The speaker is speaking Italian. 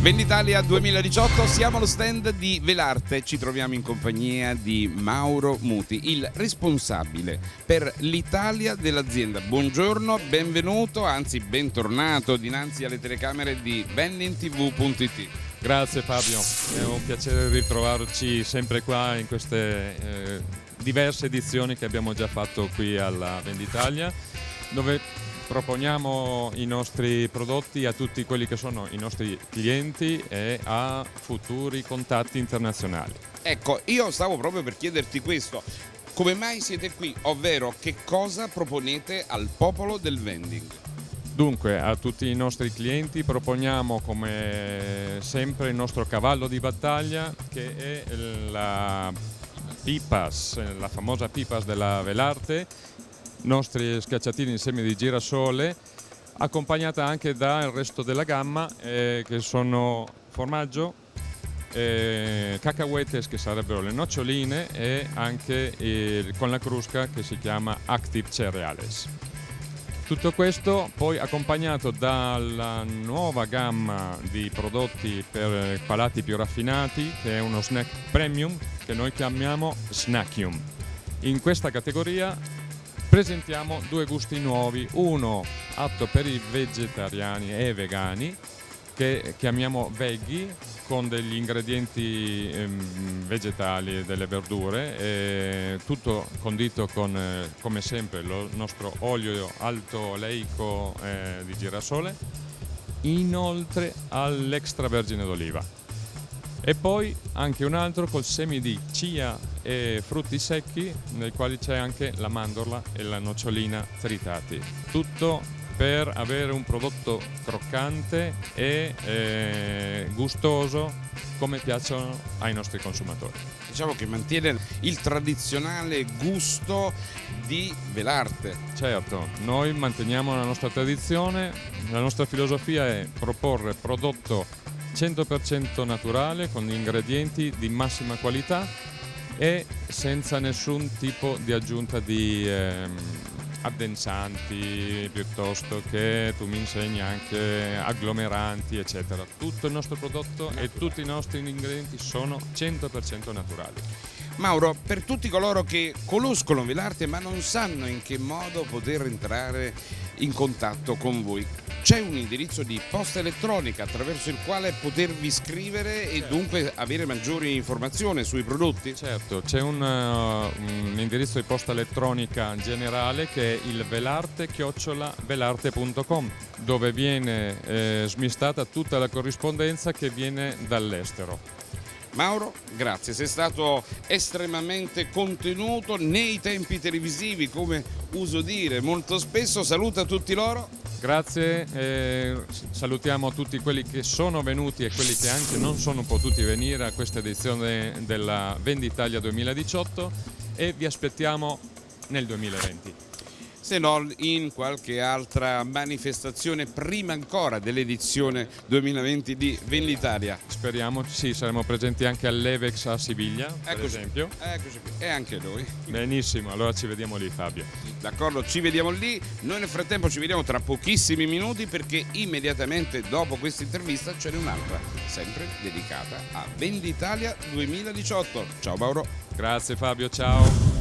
Venditalia 2018, siamo allo stand di Velarte, ci troviamo in compagnia di Mauro Muti, il responsabile per l'Italia dell'azienda. Buongiorno, benvenuto, anzi bentornato dinanzi alle telecamere di vendintv.it. Grazie Fabio, è un piacere ritrovarci sempre qua in queste eh, diverse edizioni che abbiamo già fatto qui alla Venditalia dove proponiamo i nostri prodotti a tutti quelli che sono i nostri clienti e a futuri contatti internazionali. Ecco, io stavo proprio per chiederti questo. Come mai siete qui? Ovvero che cosa proponete al popolo del vending? Dunque, a tutti i nostri clienti proponiamo come sempre il nostro cavallo di battaglia che è la Pipas, la famosa Pipas della Velarte nostri schiacciatini in semi di girasole accompagnata anche dal resto della gamma eh, che sono formaggio, eh, cacahuetes che sarebbero le noccioline e anche eh, con la crusca che si chiama Active Cereales. Tutto questo poi accompagnato dalla nuova gamma di prodotti per palati più raffinati che è uno snack premium che noi chiamiamo Snackium. In questa categoria presentiamo due gusti nuovi, uno atto per i vegetariani e vegani che chiamiamo veggie con degli ingredienti ehm, vegetali e delle verdure, e tutto condito con eh, come sempre il nostro olio alto oleico eh, di girasole, inoltre all'extravergine d'oliva e poi anche un altro col semi di chia e frutti secchi nel quale c'è anche la mandorla e la nocciolina tritati. Tutto per avere un prodotto croccante e eh, gustoso come piacciono ai nostri consumatori. Diciamo che mantiene il tradizionale gusto di Velarte. Certo, noi manteniamo la nostra tradizione, la nostra filosofia è proporre prodotto 100% naturale con ingredienti di massima qualità e senza nessun tipo di aggiunta di ehm, addensanti piuttosto che tu mi insegni anche agglomeranti eccetera. Tutto il nostro prodotto e tutti i nostri ingredienti sono 100% naturali. Mauro, per tutti coloro che conoscono Velarte ma non sanno in che modo poter entrare in contatto con voi, c'è un indirizzo di posta elettronica attraverso il quale potervi scrivere e dunque avere maggiori informazioni sui prodotti? Certo, c'è un, uh, un, indirizzo di posta elettronica generale che è il velarte-velarte.com dove viene eh, smistata tutta la corrispondenza che viene dall'estero. Mauro, grazie, sei stato estremamente contenuto nei tempi televisivi, come uso dire. Molto spesso, saluta tutti loro. Grazie, eh, salutiamo tutti quelli che sono venuti e quelli che anche non sono potuti venire a questa edizione della Venditalia 2018 e vi aspettiamo nel 2020 se non in qualche altra manifestazione prima ancora dell'edizione 2020 di Venditalia. Speriamo, sì, saremo presenti anche all'Evex a Siviglia, per eccoci, esempio. Eccoci qui, e anche noi. Benissimo, allora ci vediamo lì Fabio. D'accordo, ci vediamo lì. Noi nel frattempo ci vediamo tra pochissimi minuti perché immediatamente dopo questa intervista ce n'è un'altra, sempre dedicata a Venditalia 2018. Ciao Mauro. Grazie Fabio, ciao.